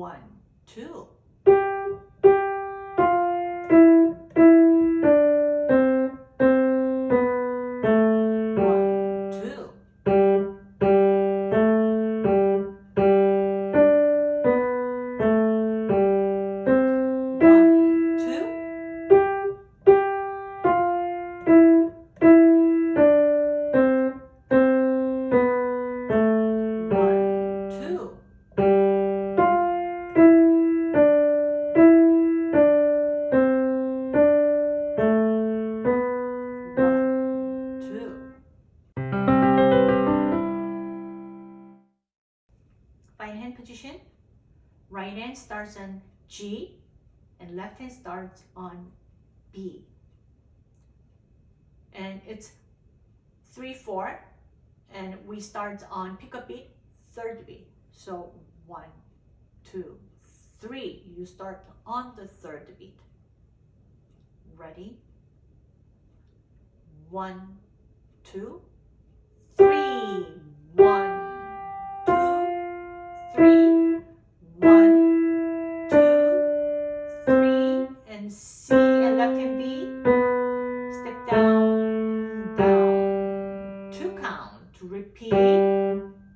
One, two. Position. Right hand starts on G and left hand starts on B. And it's three, four, and we start on pickup beat, third beat. So one, two, three. You start on the third beat. Ready? One, two, three. Count. Repeat.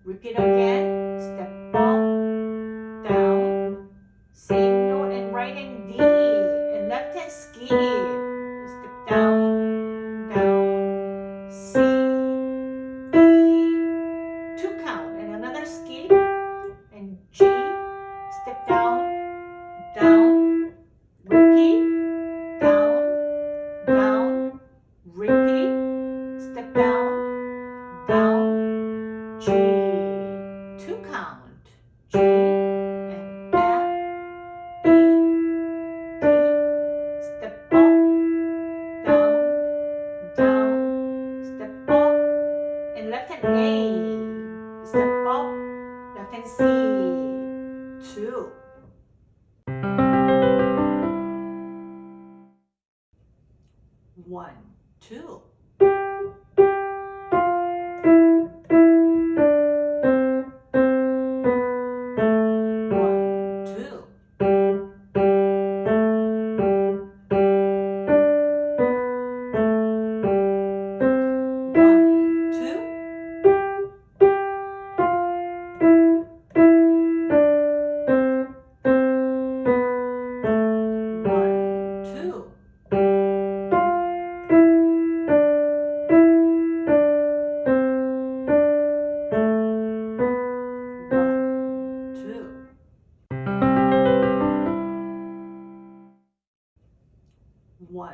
Repeat again. Step up, down. Same note and right hand D. And left hand skip. And see two, one, two.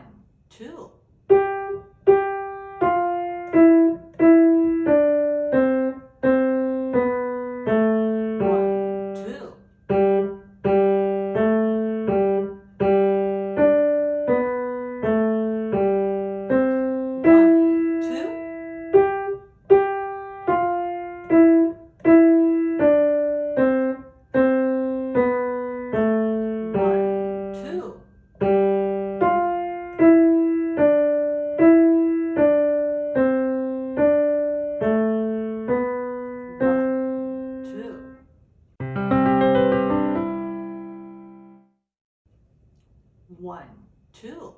One, two. One, two.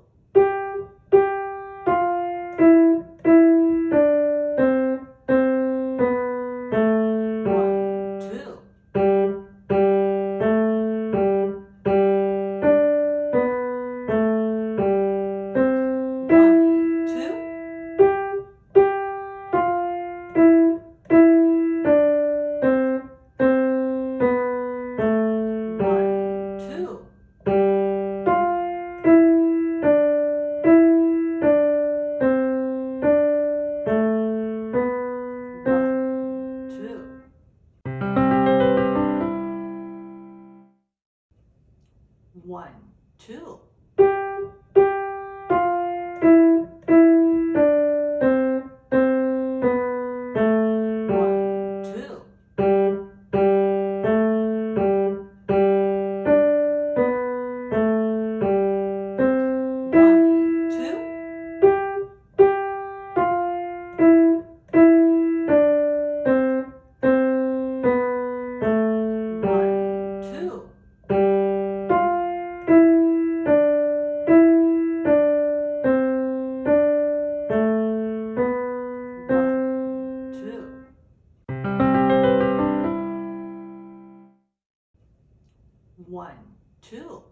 one, two.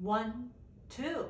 One, two.